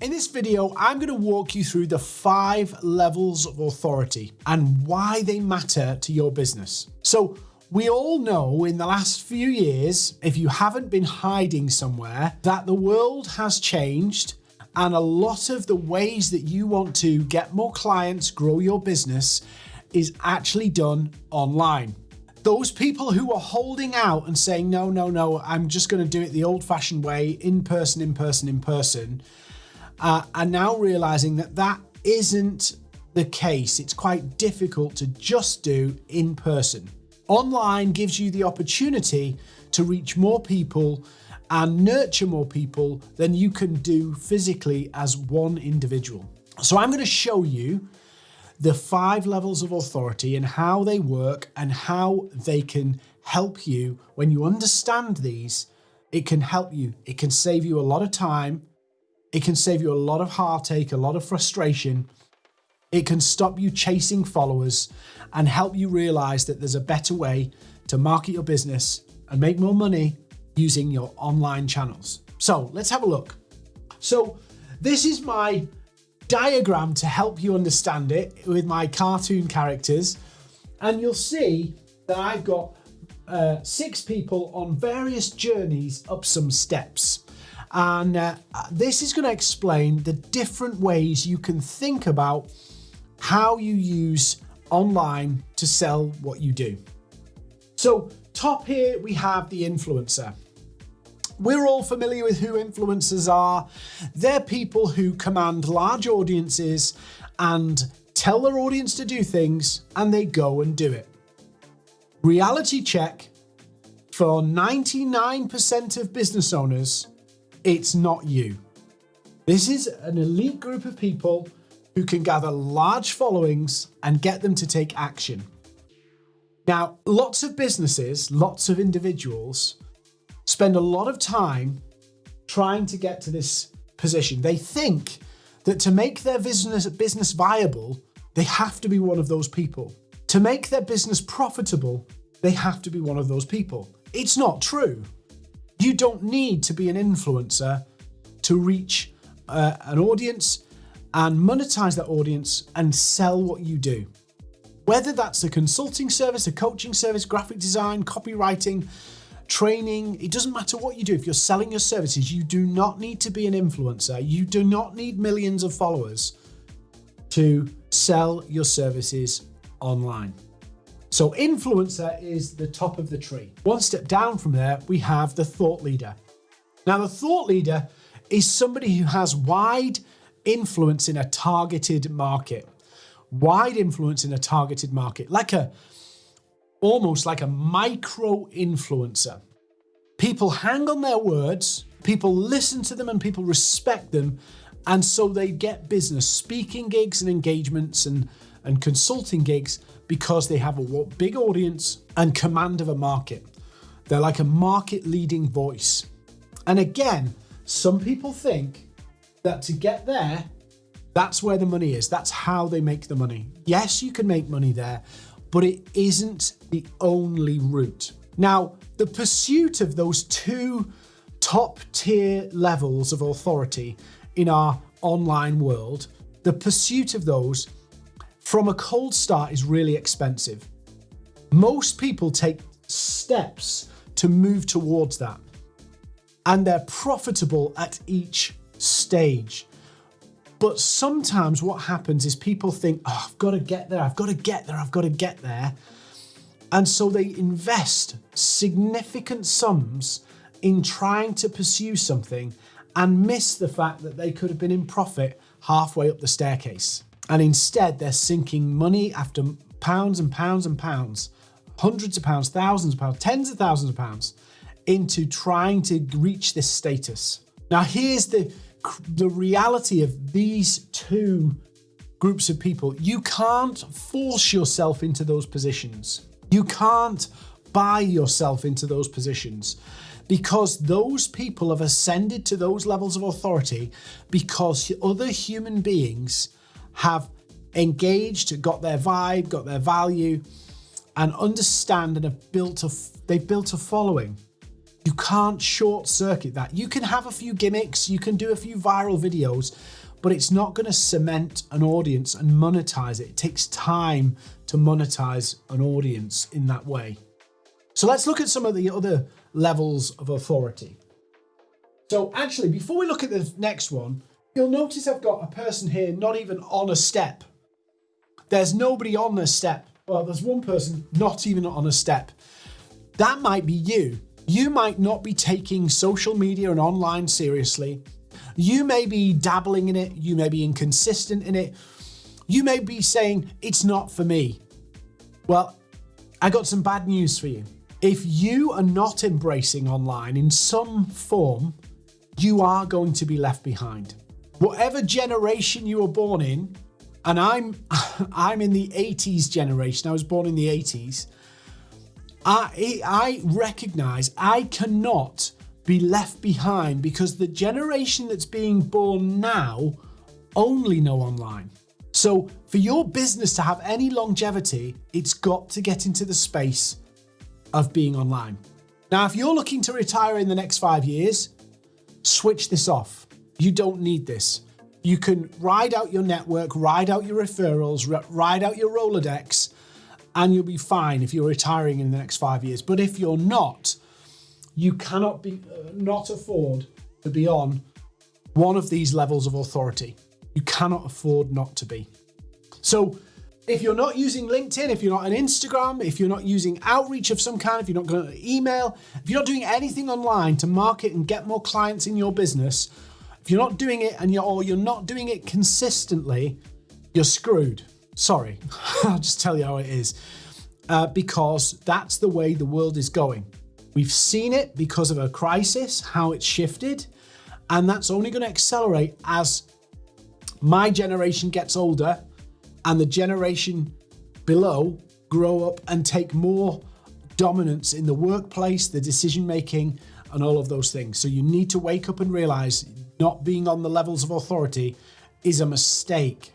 In this video, I'm going to walk you through the five levels of authority and why they matter to your business. So we all know in the last few years, if you haven't been hiding somewhere, that the world has changed and a lot of the ways that you want to get more clients, grow your business is actually done online. Those people who are holding out and saying, no, no, no, I'm just going to do it the old fashioned way, in person, in person, in person, uh, are now realizing that that isn't the case. It's quite difficult to just do in person. Online gives you the opportunity to reach more people and nurture more people than you can do physically as one individual. So I'm going to show you the five levels of authority and how they work and how they can help you. When you understand these, it can help you. It can save you a lot of time it can save you a lot of heartache, a lot of frustration. It can stop you chasing followers and help you realize that there's a better way to market your business and make more money using your online channels. So let's have a look. So this is my diagram to help you understand it with my cartoon characters. And you'll see that I've got uh, six people on various journeys up some steps. And uh, this is going to explain the different ways you can think about how you use online to sell what you do. So top here, we have the influencer. We're all familiar with who influencers are. They're people who command large audiences and tell their audience to do things and they go and do it. Reality check for 99% of business owners, it's not you. This is an elite group of people who can gather large followings and get them to take action. Now, lots of businesses, lots of individuals spend a lot of time trying to get to this position. They think that to make their business, business viable, they have to be one of those people. To make their business profitable, they have to be one of those people. It's not true. You don't need to be an influencer to reach uh, an audience and monetize that audience and sell what you do. Whether that's a consulting service, a coaching service, graphic design, copywriting, training, it doesn't matter what you do. If you're selling your services, you do not need to be an influencer. You do not need millions of followers to sell your services online. So influencer is the top of the tree. One step down from there, we have the thought leader. Now the thought leader is somebody who has wide influence in a targeted market. Wide influence in a targeted market, like a, almost like a micro influencer. People hang on their words, people listen to them and people respect them. And so they get business, speaking gigs and engagements and, and consulting gigs because they have a big audience and command of a market. They're like a market leading voice. And again, some people think that to get there, that's where the money is. That's how they make the money. Yes, you can make money there, but it isn't the only route. Now, the pursuit of those two top tier levels of authority in our online world, the pursuit of those from a cold start is really expensive. Most people take steps to move towards that and they're profitable at each stage. But sometimes what happens is people think, oh, I've got to get there, I've got to get there, I've got to get there. And so they invest significant sums in trying to pursue something and miss the fact that they could have been in profit halfway up the staircase. And instead, they're sinking money after pounds and pounds and pounds, hundreds of pounds, thousands of pounds, tens of thousands of pounds into trying to reach this status. Now, here's the, the reality of these two groups of people. You can't force yourself into those positions. You can't buy yourself into those positions because those people have ascended to those levels of authority because other human beings have engaged, got their vibe, got their value, and understand and have built a, they've built a following. You can't short circuit that. You can have a few gimmicks, you can do a few viral videos, but it's not going to cement an audience and monetize it. It takes time to monetize an audience in that way. So let's look at some of the other levels of authority. So actually, before we look at the next one, you'll notice I've got a person here not even on a step. There's nobody on a step. Well, there's one person not even on a step. That might be you. You might not be taking social media and online seriously. You may be dabbling in it. You may be inconsistent in it. You may be saying, it's not for me. Well, I got some bad news for you. If you are not embracing online in some form, you are going to be left behind. Whatever generation you were born in, and I'm I'm in the 80s generation. I was born in the 80s. I I recognize I cannot be left behind because the generation that's being born now only know online. So for your business to have any longevity, it's got to get into the space of being online. Now, if you're looking to retire in the next five years, switch this off. You don't need this. You can ride out your network, ride out your referrals, ride out your Rolodex, and you'll be fine if you're retiring in the next five years. But if you're not, you cannot be uh, not afford to be on one of these levels of authority. You cannot afford not to be. So if you're not using LinkedIn, if you're not on Instagram, if you're not using outreach of some kind, if you're not going to email, if you're not doing anything online to market and get more clients in your business, if you're not doing it and you're or you're not doing it consistently, you're screwed. Sorry, I'll just tell you how it is. Uh, because that's the way the world is going. We've seen it because of a crisis, how it's shifted, and that's only going to accelerate as my generation gets older and the generation below grow up and take more dominance in the workplace, the decision making, and all of those things. So you need to wake up and realize not being on the levels of authority is a mistake.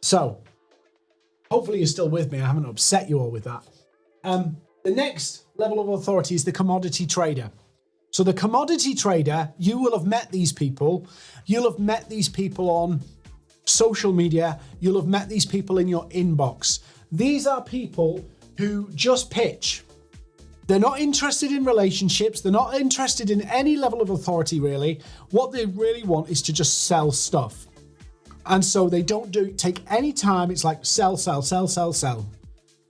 So hopefully you're still with me. I haven't upset you all with that. Um, the next level of authority is the commodity trader. So the commodity trader, you will have met these people. You'll have met these people on social media, you'll have met these people in your inbox. These are people who just pitch. They're not interested in relationships. They're not interested in any level of authority, really. What they really want is to just sell stuff. And so they don't do take any time. It's like sell, sell, sell, sell, sell.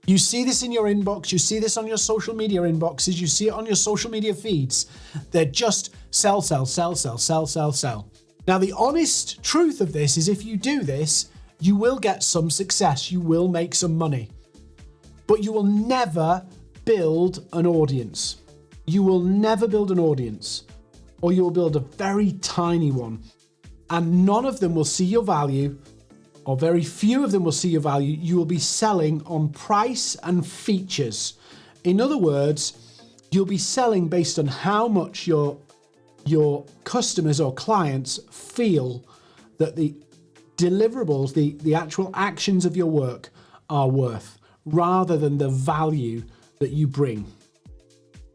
You see this in your inbox. You see this on your social media inboxes. You see it on your social media feeds. They're just sell, sell, sell, sell, sell, sell, sell. Now, the honest truth of this is if you do this, you will get some success, you will make some money, but you will never build an audience. You will never build an audience, or you will build a very tiny one, and none of them will see your value, or very few of them will see your value. You will be selling on price and features. In other words, you'll be selling based on how much your your customers or clients feel that the deliverables, the, the actual actions of your work are worth rather than the value that you bring.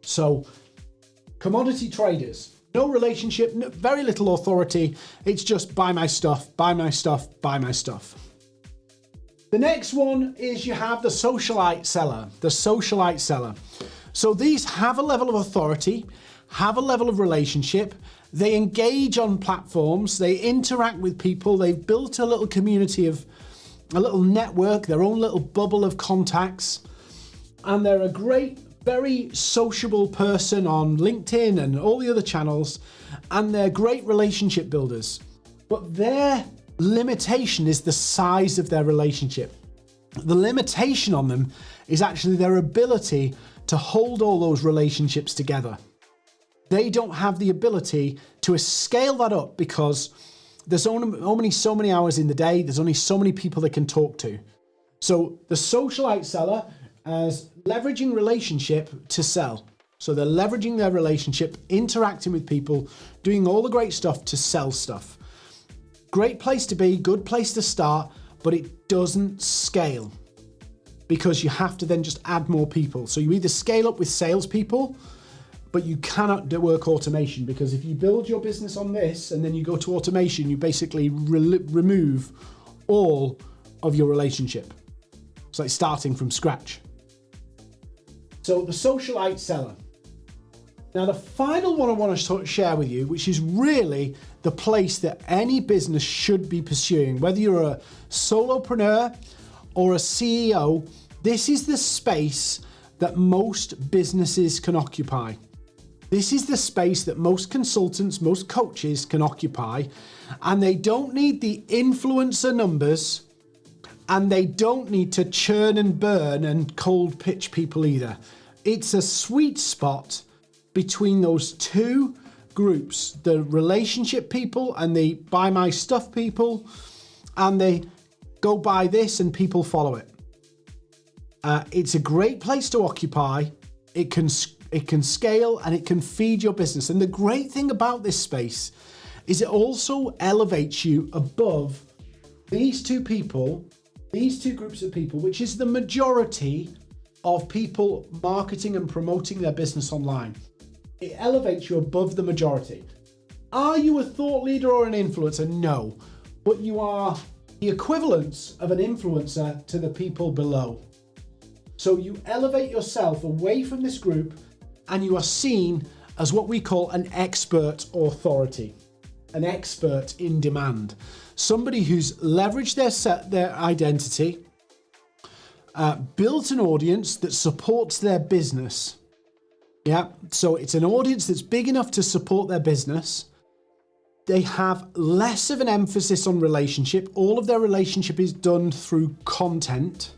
So commodity traders, no relationship, no, very little authority. It's just buy my stuff, buy my stuff, buy my stuff. The next one is you have the socialite seller, the socialite seller. So these have a level of authority have a level of relationship, they engage on platforms, they interact with people, they've built a little community of a little network, their own little bubble of contacts, and they're a great, very sociable person on LinkedIn and all the other channels, and they're great relationship builders. But their limitation is the size of their relationship. The limitation on them is actually their ability to hold all those relationships together they don't have the ability to scale that up because there's only so many hours in the day, there's only so many people they can talk to. So the socialite seller is leveraging relationship to sell. So they're leveraging their relationship, interacting with people, doing all the great stuff to sell stuff. Great place to be, good place to start, but it doesn't scale because you have to then just add more people. So you either scale up with salespeople but you cannot do work automation because if you build your business on this and then you go to automation, you basically re remove all of your relationship. It's like starting from scratch. So the socialite seller. Now the final one I want to share with you, which is really the place that any business should be pursuing, whether you're a solopreneur or a CEO, this is the space that most businesses can occupy. This is the space that most consultants, most coaches can occupy, and they don't need the influencer numbers and they don't need to churn and burn and cold pitch people either. It's a sweet spot between those two groups, the relationship people and the buy my stuff people, and they go buy this and people follow it. Uh, it's a great place to occupy. It can it can scale and it can feed your business. And the great thing about this space is it also elevates you above these two people, these two groups of people, which is the majority of people marketing and promoting their business online. It elevates you above the majority. Are you a thought leader or an influencer? No, but you are the equivalence of an influencer to the people below. So you elevate yourself away from this group and you are seen as what we call an expert authority, an expert in demand, somebody who's leveraged their set, their identity, uh, built an audience that supports their business. Yeah, so it's an audience that's big enough to support their business. They have less of an emphasis on relationship. All of their relationship is done through content.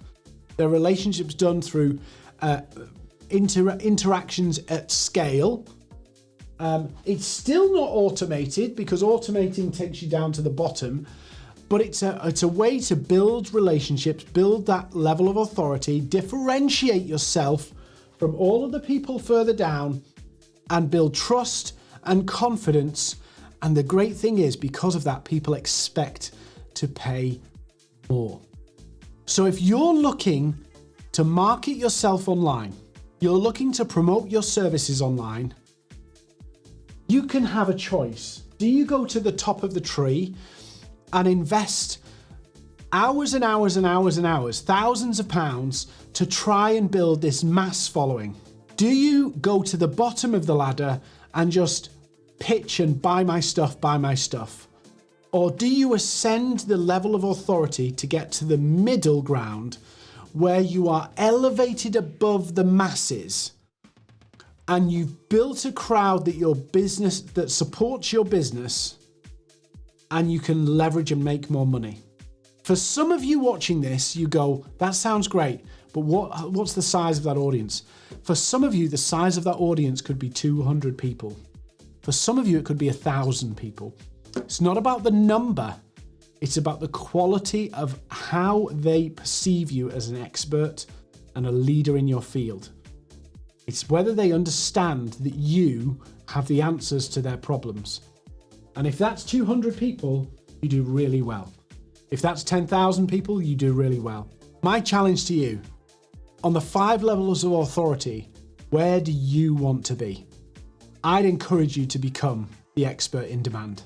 Their relationship's done through uh, inter interactions at scale. Um, it's still not automated because automating takes you down to the bottom, but it's a, it's a way to build relationships, build that level of authority, differentiate yourself from all of the people further down and build trust and confidence. And the great thing is because of that, people expect to pay more. So if you're looking to market yourself online, you're looking to promote your services online, you can have a choice. Do you go to the top of the tree and invest hours and hours and hours and hours, thousands of pounds to try and build this mass following? Do you go to the bottom of the ladder and just pitch and buy my stuff, buy my stuff? Or do you ascend the level of authority to get to the middle ground where you are elevated above the masses and you've built a crowd that your business that supports your business and you can leverage and make more money. For some of you watching this, you go, that sounds great, but what, what's the size of that audience? For some of you, the size of that audience could be 200 people. For some of you, it could be a thousand people. It's not about the number, it's about the quality of how they perceive you as an expert and a leader in your field. It's whether they understand that you have the answers to their problems. And if that's 200 people, you do really well. If that's 10,000 people, you do really well. My challenge to you, on the five levels of authority, where do you want to be? I'd encourage you to become the expert in demand.